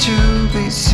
to be seen.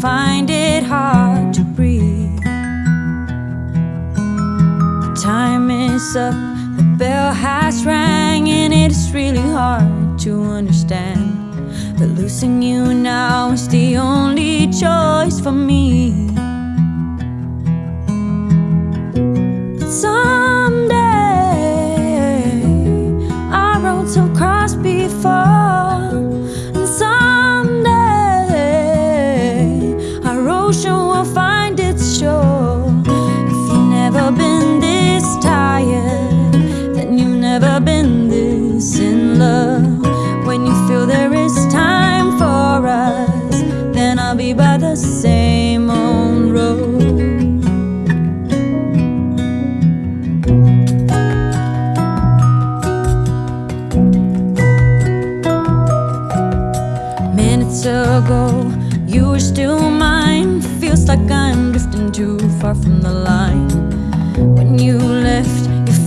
find it hard to breathe. The time is up, the bell has rang, and it's really hard to understand. But losing you now is the only choice for me. It's on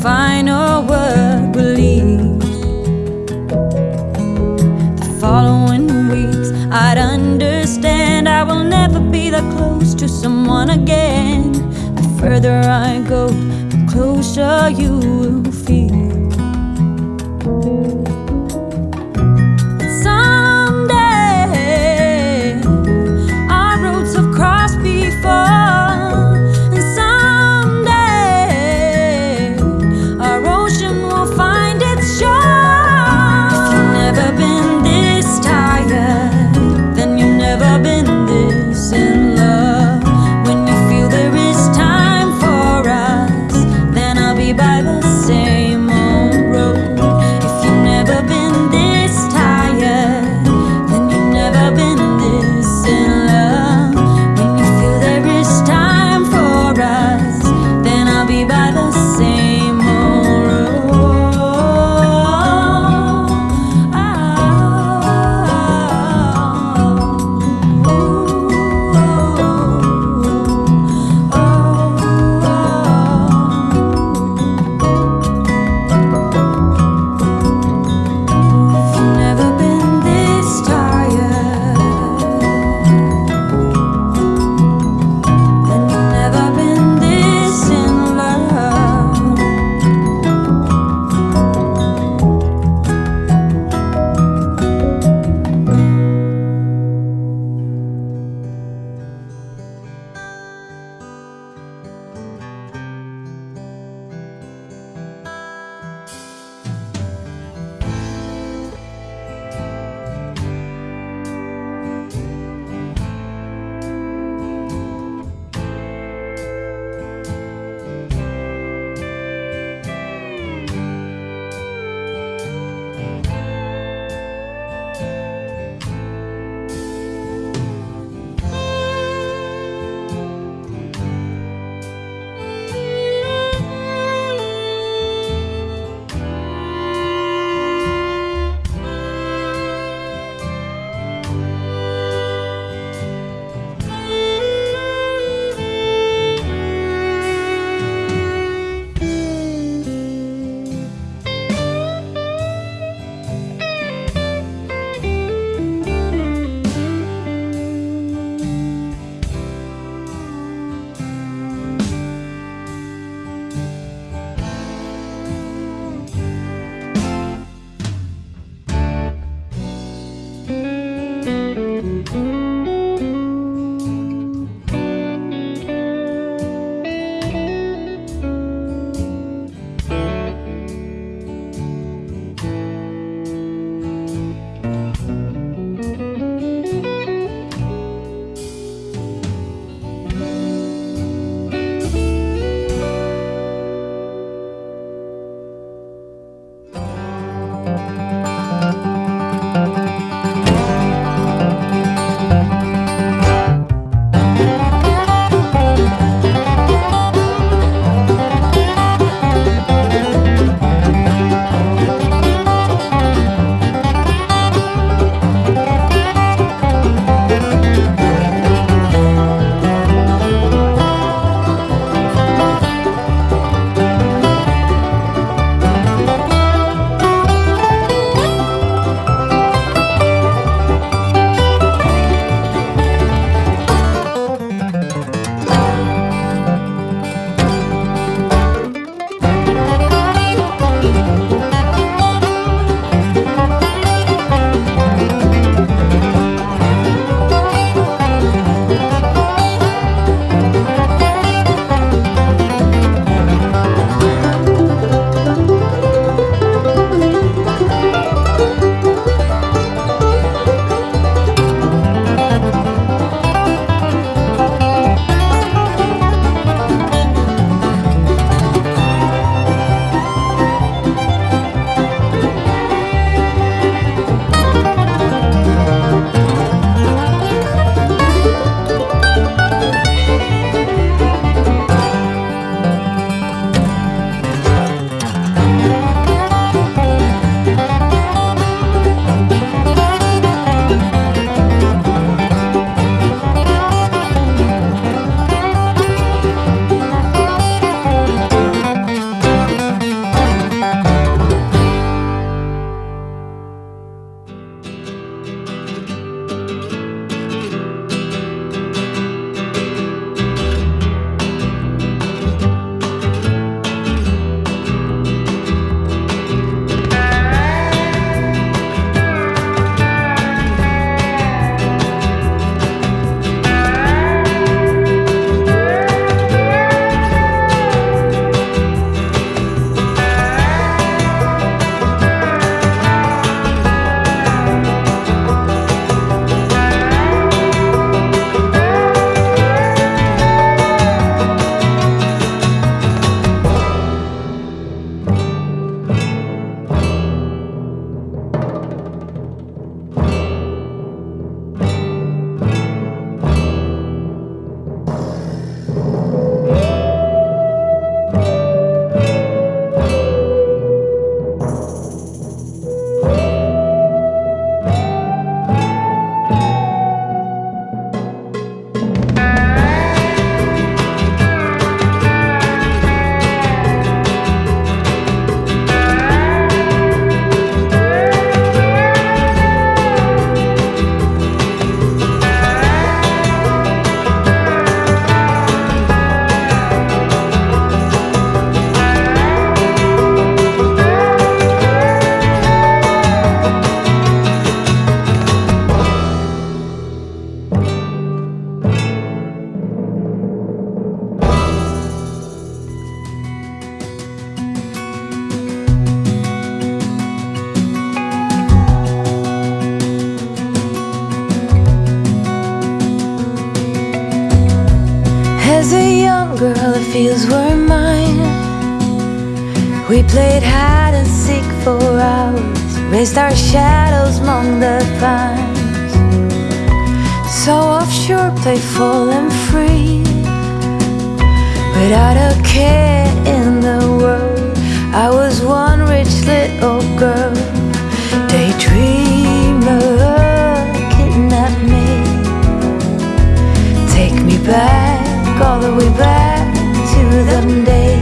final word Believe. The following weeks, I'd understand I will never be that close to someone again. The further I go, the closer you Música We played hide and seek for hours, raised our shadows among the pines. So offshore, playful and free, without a care in the world. I was one rich little girl, daydreamer, kidnap me, take me back all the way back to them days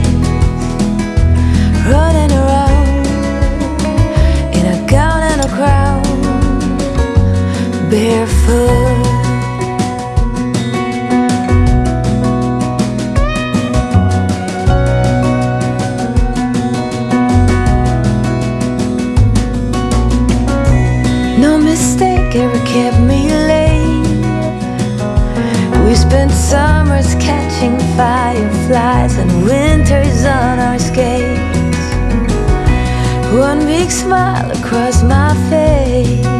barefoot. No mistake ever kept me late. We spent summers catching fireflies And winters on our skates. One big smile across my face.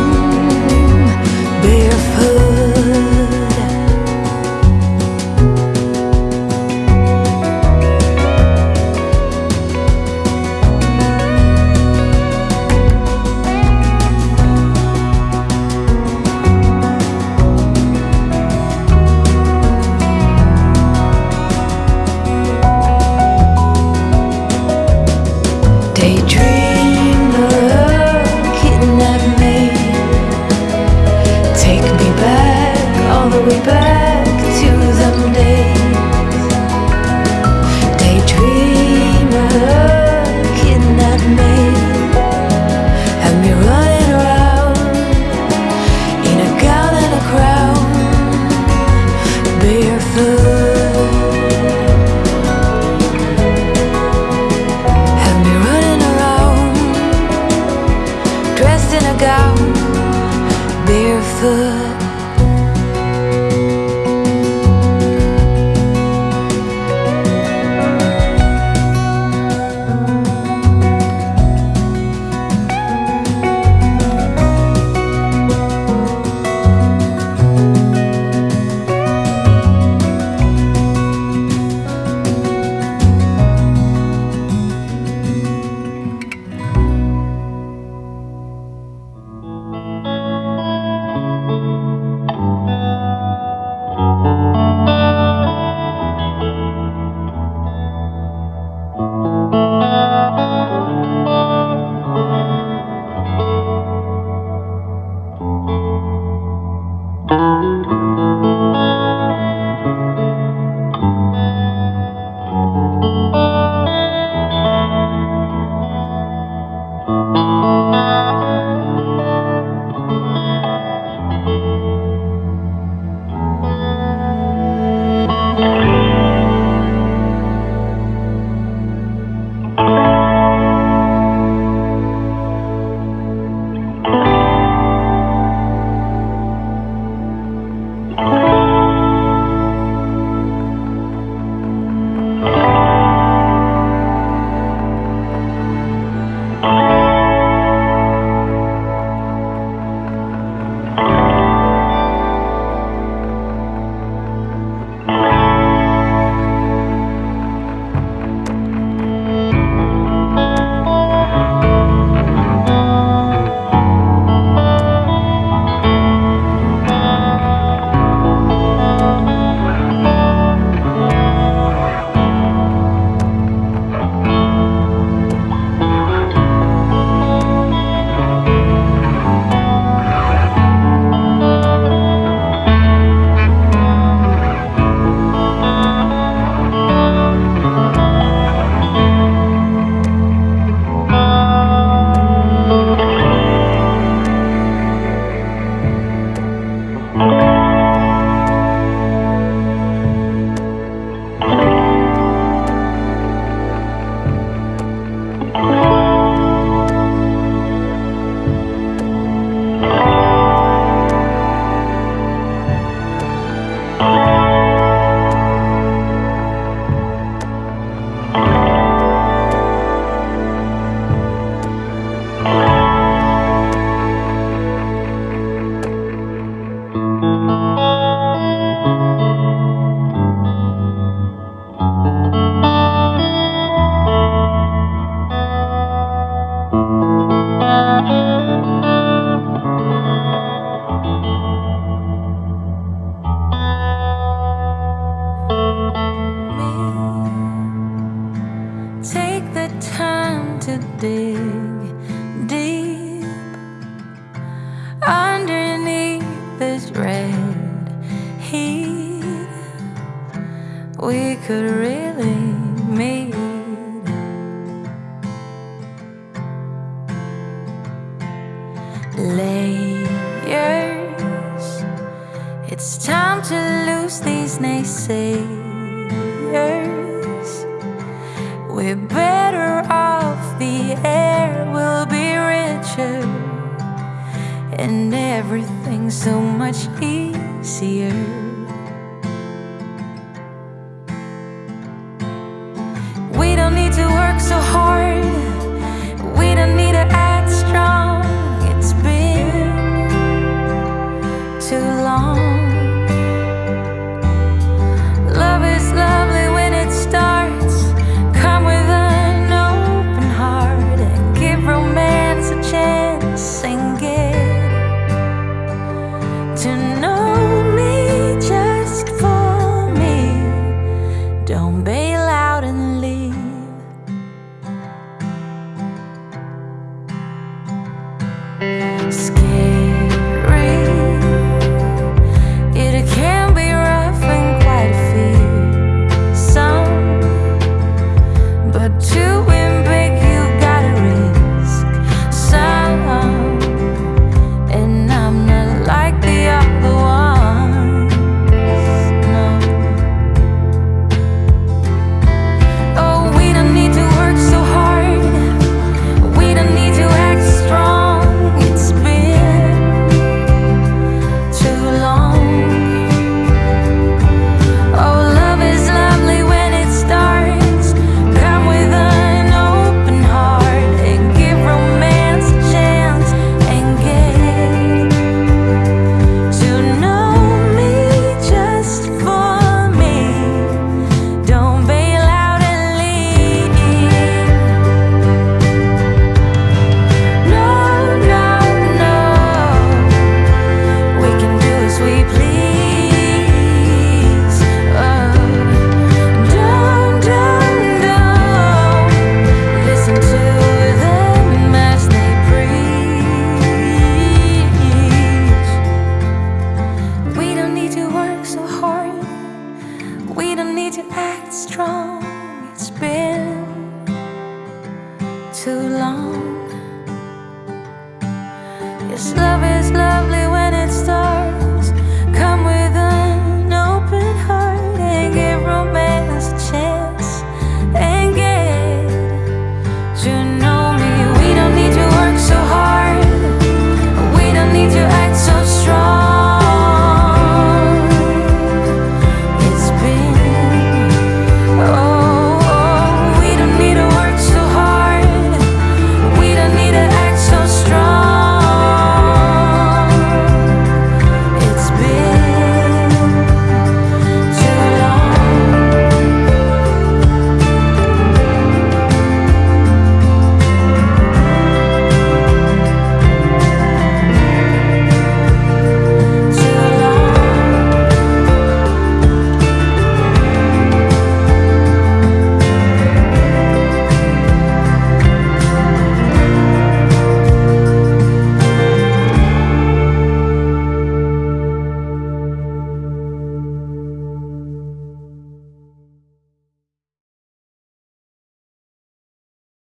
could really